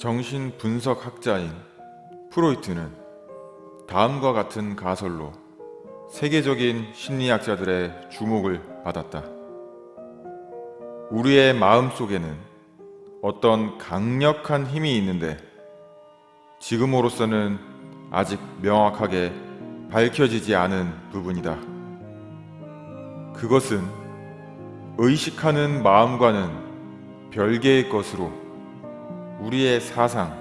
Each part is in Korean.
정신 분석 학자인 프로이트는 다음과 같은 가설로 세계적인 심리학자들의 주목을 받았다. 우리의 마음 속에는 어떤 강력한 힘이 있는데 지금으로서는 아직 명확하게 밝혀지지 않은 부분이다. 그것은 의식하는 마음과는 별개의 것으로 우리의 사상,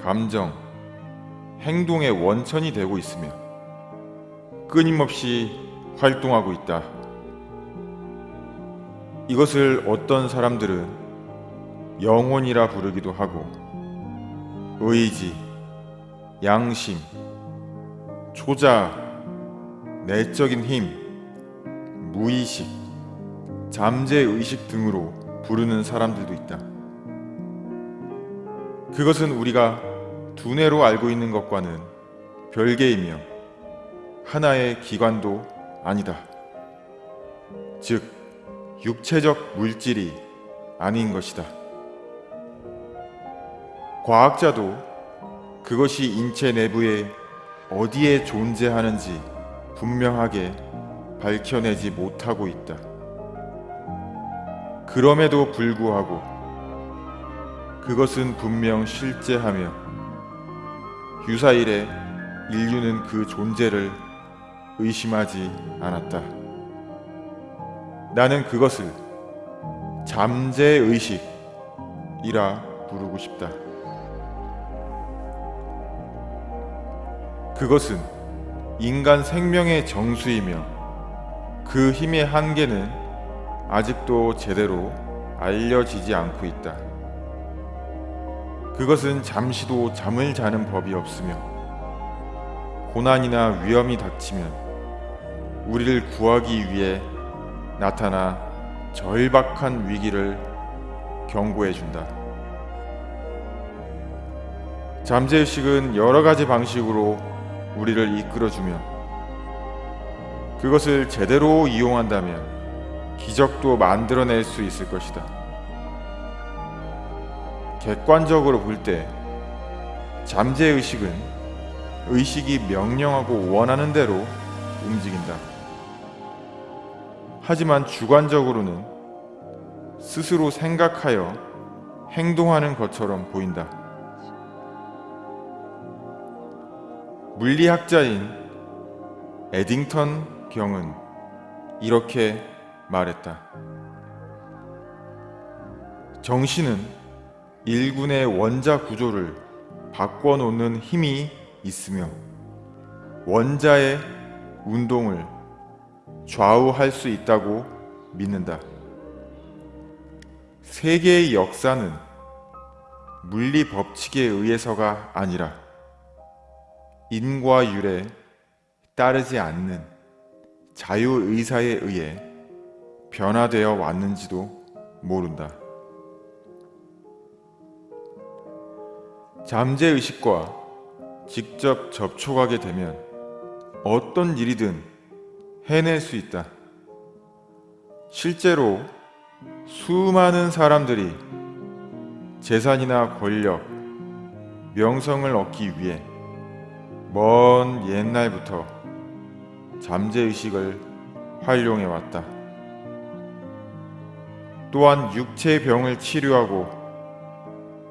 감정, 행동의 원천이 되고 있으며 끊임없이 활동하고 있다. 이것을 어떤 사람들은 영혼이라 부르기도 하고 의지, 양심, 초자, 내적인 힘, 무의식, 잠재의식 등으로 부르는 사람들도 있다. 그것은 우리가 두뇌로 알고 있는 것과는 별개이며 하나의 기관도 아니다. 즉, 육체적 물질이 아닌 것이다. 과학자도 그것이 인체 내부에 어디에 존재하는지 분명하게 밝혀내지 못하고 있다. 그럼에도 불구하고 그것은 분명 실제하며 유사일에 인류는 그 존재를 의심하지 않았다. 나는 그것을 잠재의식이라 부르고 싶다. 그것은 인간 생명의 정수이며 그 힘의 한계는 아직도 제대로 알려지지 않고 있다. 그것은 잠시도 잠을 자는 법이 없으며 고난이나 위험이 닥치면 우리를 구하기 위해 나타나 절박한 위기를 경고해 준다. 잠재의식은 여러 가지 방식으로 우리를 이끌어주며 그것을 제대로 이용한다면 기적도 만들어낼 수 있을 것이다. 객관적으로 볼 때 잠재의식은 의식이 명령하고 원하는 대로 움직인다. 하지만 주관적으로는 스스로 생각하여 행동하는 것처럼 보인다. 물리학자인 에딩턴 경은 이렇게 말했다. 정신은 일군의 원자 구조를 바꿔놓는 힘이 있으며 원자의 운동을 좌우할 수 있다고 믿는다. 세계의 역사는 물리 법칙에 의해서가 아니라 인과 율에 따르지 않는 자유의사에 의해 변화되어 왔는지도 모른다. 잠재의식과 직접 접촉하게 되면 어떤 일이든 해낼 수 있다. 실제로 수많은 사람들이 재산이나 권력, 명성을 얻기 위해 먼 옛날부터 잠재의식을 활용해 왔다. 또한 육체의 병을 치료하고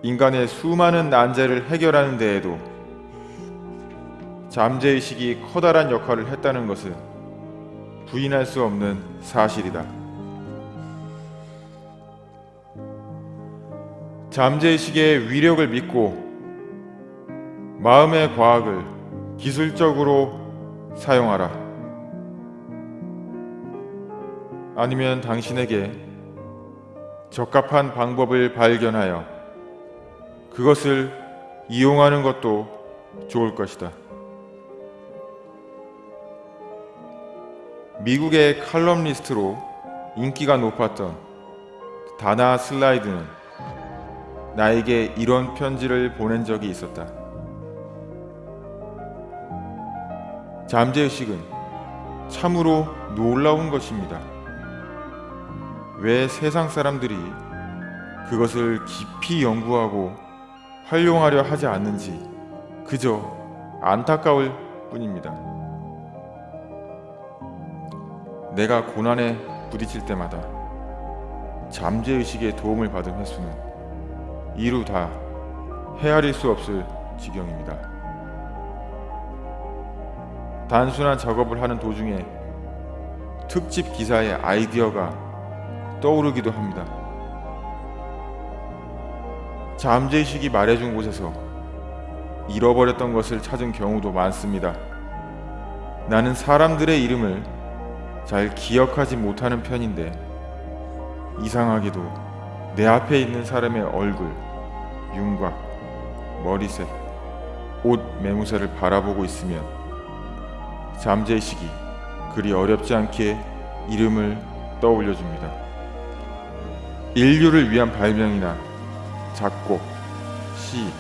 인간의 수많은 난제를 해결하는 데에도 잠재의식이 커다란 역할을 했다는 것은 부인할 수 없는 사실이다. 잠재의식의 위력을 믿고 마음의 과학을 기술적으로 사용하라. 아니면 당신에게 적합한 방법을 발견하여 그것을 이용하는 것도 좋을 것이다. 미국의 칼럼니스트로 인기가 높았던 다나 슬라이드는 나에게 이런 편지를 보낸 적이 있었다. 잠재의식은 참으로 놀라운 것입니다. 왜 세상 사람들이 그것을 깊이 연구하고 활용하려 하지 않는지 그저 안타까울 뿐입니다. 내가 고난에 부딪힐 때마다 잠재의식의 도움을 받은 횟수는 이루 다 헤아릴 수 없을 지경입니다. 단순한 작업을 하는 도중에 특집 기사의 아이디어가 떠오르기도 합니다. 잠재의식이 말해준 곳에서 잃어버렸던 것을 찾은 경우도 많습니다. 나는 사람들의 이름을 잘 기억하지 못하는 편인데 이상하게도 내 앞에 있는 사람의 얼굴, 윤곽, 머리색, 옷 매무새를 바라보고 있으면 잠재의식이 그리 어렵지 않게 이름을 떠올려 줍니다. 인류를 위한 발명이나 작곡, 시,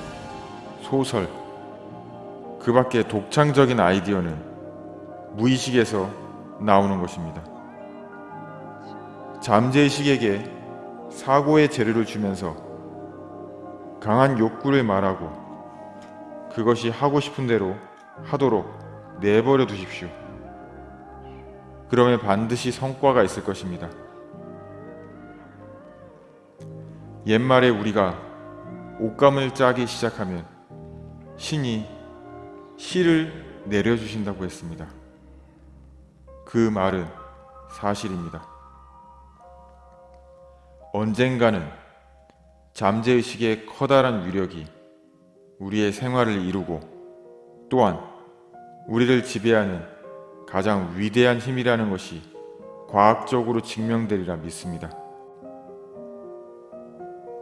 소설, 그 밖에 독창적인 아이디어는 무의식에서 나오는 것입니다. 잠재의식에게 사고의 재료를 주면서 강한 욕구를 말하고 그것이 하고 싶은 대로 하도록 내버려 두십시오. 그러면 반드시 성과가 있을 것입니다. 옛말에 우리가 옷감을 짜기 시작하면 신이 시를 내려주신다고 했습니다. 그 말은 사실입니다. 언젠가는 잠재의식의 커다란 위력이 우리의 생활을 이루고 또한 우리를 지배하는 가장 위대한 힘이라는 것이 과학적으로 증명되리라 믿습니다.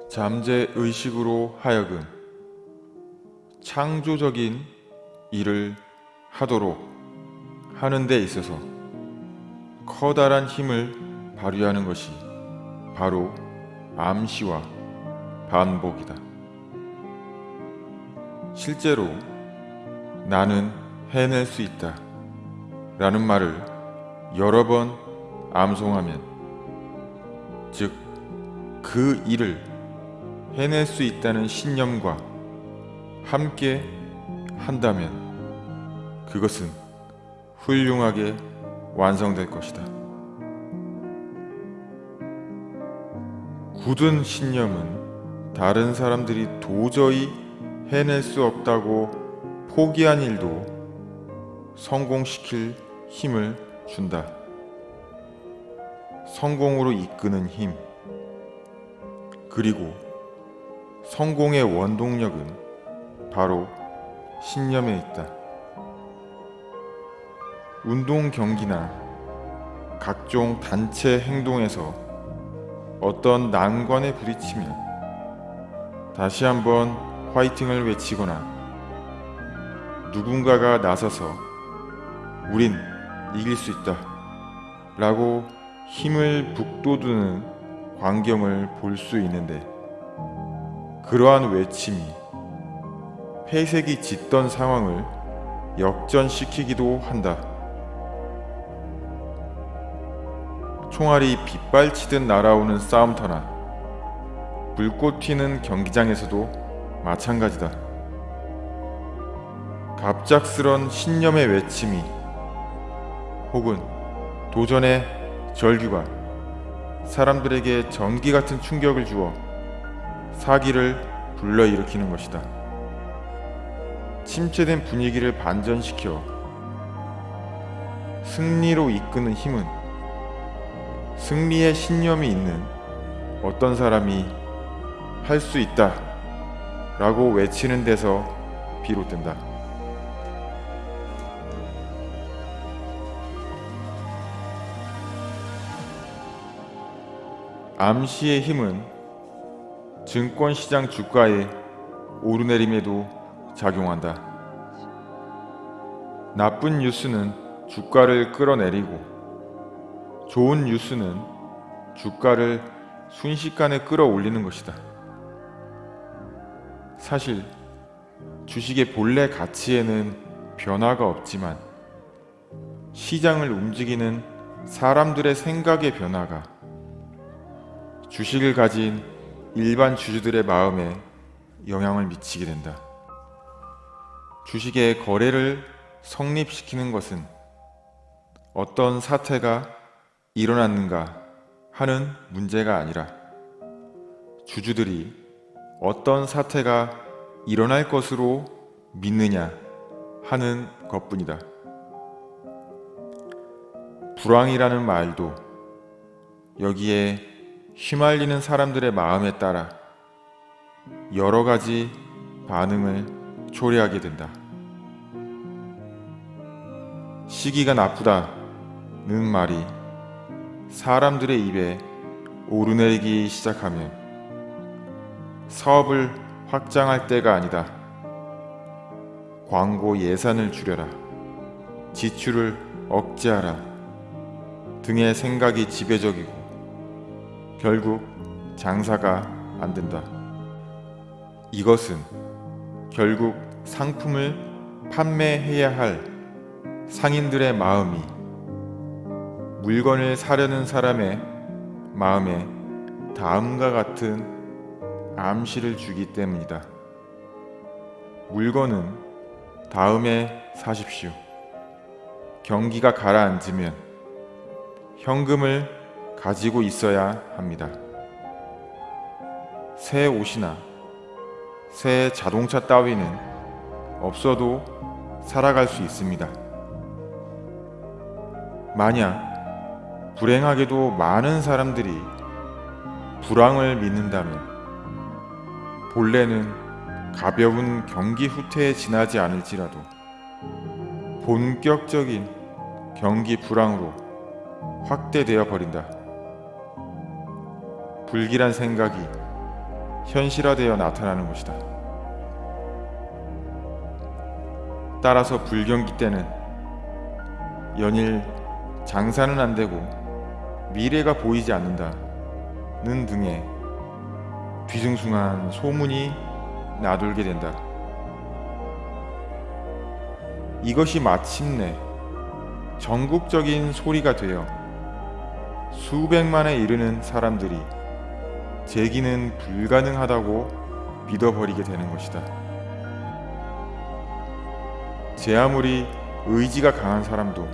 잠재 의식으로 하여금 창조적인 일을 하도록 하는 데 있어서 커다란 힘을 발휘하는 것이 바로 암시와 반복이다. 실제로 나는 해낼 수 있다 라는 말을 여러 번 암송하면 즉 그 일을 해낼 수 있다는 신념과 함께 한다면 그것은 훌륭하게 완성될 것이다. 굳은 신념은 다른 사람들이 도저히 해낼 수 없다고 포기한 일도 성공시킬 힘을 준다. 성공으로 이끄는 힘. 그리고 성공의 원동력은 바로 신념에 있다. 운동 경기나 각종 단체 행동에서 어떤 난관에 부딪히면 다시 한번 화이팅을 외치거나 누군가가 나서서 우린 이길 수 있다 라고 힘을 북돋우는 광경을 볼 수 있는데 그러한 외침이 폐색이 짙던 상황을 역전시키기도 한다. 총알이 빗발치듯 날아오는 싸움터나 불꽃 튀는 경기장에서도 마찬가지다. 갑작스런 신념의 외침이 혹은 도전의 절규가 사람들에게 전기 같은 충격을 주어 사기를 불러일으키는 것이다. 침체된 분위기를 반전시켜 승리로 이끄는 힘은 승리의 신념이 있는 어떤 사람이 할 수 있다 라고 외치는 데서 비롯된다. 암시의 힘은 증권시장 주가의 오르내림에도 작용한다. 나쁜 뉴스는 주가를 끌어내리고 좋은 뉴스는 주가를 순식간에 끌어올리는 것이다. 사실 주식의 본래 가치에는 변화가 없지만 시장을 움직이는 사람들의 생각의 변화가 주식을 가진 일반 주주들의 마음에 영향을 미치게 된다. 주식의 거래를 성립시키는 것은 어떤 사태가 일어났는가 하는 문제가 아니라 주주들이 어떤 사태가 일어날 것으로 믿느냐 하는 것뿐이다. 불황이라는 말도 여기에 휘말리는 사람들의 마음에 따라 여러 가지 반응을 초래하게 된다. 시기가 나쁘다는 말이 사람들의 입에 오르내리기 시작하면 사업을 확장할 때가 아니다. 광고 예산을 줄여라. 지출을 억제하라. 등의 생각이 지배적이고 결국 장사가 안 된다. 이것은 결국 상품을 판매해야 할 상인들의 마음이 물건을 사려는 사람의 마음에 다음과 같은 암시를 주기 때문이다. 물건은 다음에 사십시오. 경기가 가라앉으면 현금을 가지고 있어야 합니다. 새 옷이나 새 자동차 따위는 없어도 살아갈 수 있습니다. 만약 불행하게도 많은 사람들이 불황을 믿는다면 본래는 가벼운 경기 후퇴에 지나지 않을지라도 본격적인 경기 불황으로 확대되어 버린다. 불길한 생각이 현실화되어 나타나는 것이다. 따라서 불경기 때는 연일 장사는 안 되고 미래가 보이지 않는다는 등의 뒤숭숭한 소문이 나돌게 된다. 이것이 마침내 전국적인 소리가 되어 수백만에 이르는 사람들이 재기는 불가능하다고 믿어버리게 되는 것이다. 제 아무리 의지가 강한 사람도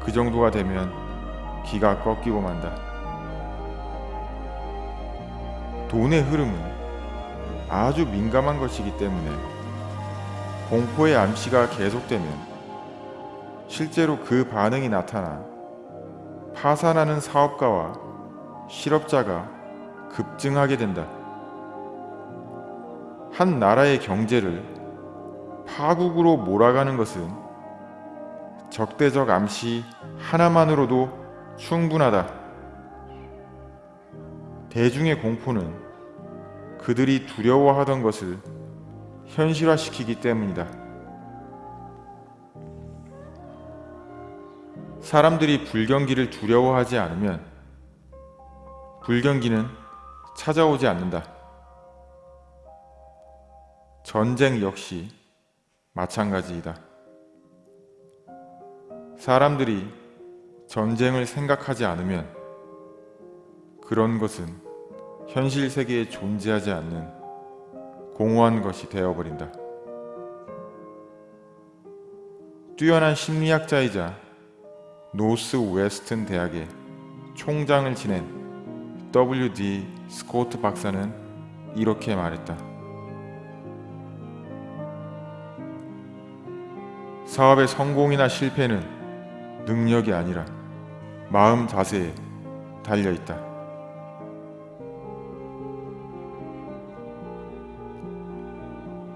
그 정도가 되면 기가 꺾이고 만다. 돈의 흐름은 아주 민감한 것이기 때문에 공포의 암시가 계속되면 실제로 그 반응이 나타나 파산하는 사업가와 실업자가 급증하게 된다. 한 나라의 경제를 파국으로 몰아가는 것은 적대적 암시 하나만으로도 충분하다. 대중의 공포는 그들이 두려워하던 것을 현실화시키기 때문이다. 사람들이 불경기를 두려워하지 않으면 불경기는 찾아오지 않는다. 전쟁 역시 마찬가지이다. 사람들이 전쟁을 생각하지 않으면 그런 것은 현실 세계에 존재하지 않는 공허한 것이 되어버린다. 뛰어난 심리학자이자 노스 웨스턴 대학의 총장을 지낸 W.D. 스코트 박사는 이렇게 말했다. 사업의 성공이나 실패는 능력이 아니라 마음 자세에 달려 있다.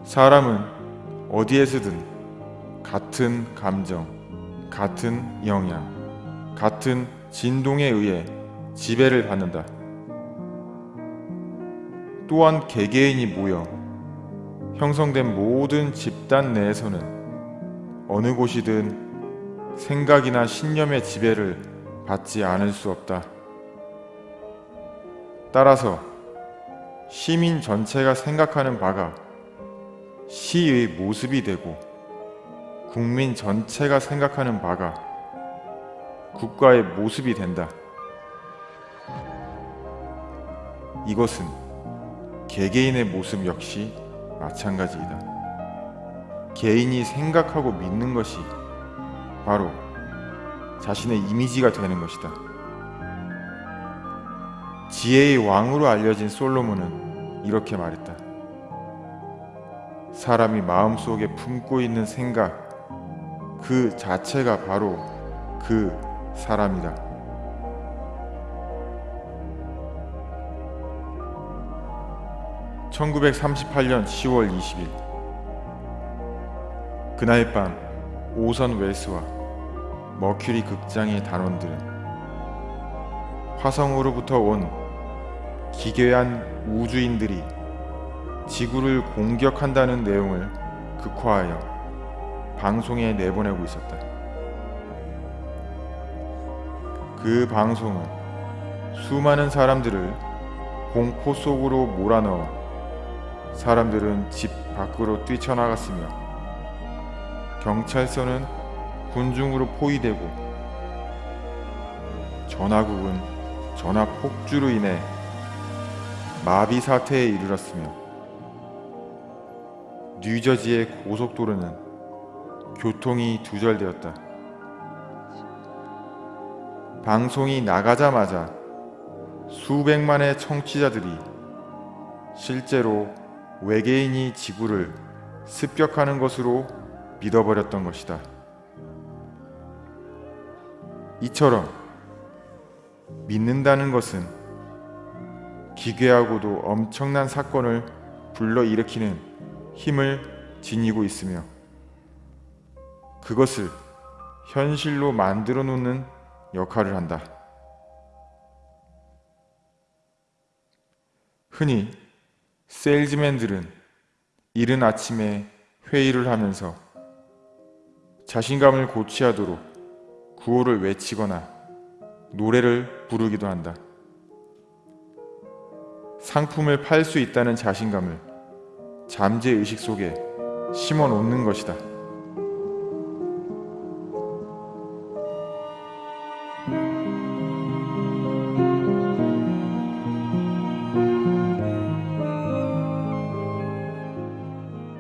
사람은 어디에서든 같은 감정, 같은 영향, 같은 진동에 의해 지배를 받는다. 또한 개개인이 모여 형성된 모든 집단 내에서는 어느 곳이든 생각이나 신념의 지배를 받지 않을 수 없다. 따라서 시민 전체가 생각하는 바가 시의 모습이 되고 국민 전체가 생각하는 바가 국가의 모습이 된다. 이것은 개개인의 모습 역시 마찬가지이다. 개인이 생각하고 믿는 것이 바로 자신의 이미지가 되는 것이다. 지혜의 왕으로 알려진 솔로몬은 이렇게 말했다. 사람이 마음속에 품고 있는 생각 그 자체가 바로 그 사람이다. (1938년 10월 20일) 그날 밤 오선 웰스와 머큐리 극장의 단원들은 화성으로부터 온 기괴한 우주인들이 지구를 공격한다는 내용을 극화하여 방송에 내보내고 있었다. 그 방송은 수많은 사람들을 공포 속으로 몰아넣어 사람들은 집 밖으로 뛰쳐나갔으며 경찰서는 군중으로 포위되고 전화국은 전화 폭주로 인해 마비 사태에 이르렀으며 뉴저지의 고속도로는 교통이 두절되었다. 방송이 나가자마자 수백만의 청취자들이 실제로 외계인이 지구를 습격하는 것으로 믿어버렸던 것이다. 이처럼 믿는다는 것은 기괴하고도 엄청난 사건을 불러일으키는 힘을 지니고 있으며 그것을 현실로 만들어 놓는 역할을 한다. 흔히 세일즈맨들은 이른 아침에 회의를 하면서 자신감을 고취하도록 구호를 외치거나 노래를 부르기도 한다. 상품을 팔 수 있다는 자신감을 잠재의식 속에 심어 놓는 것이다.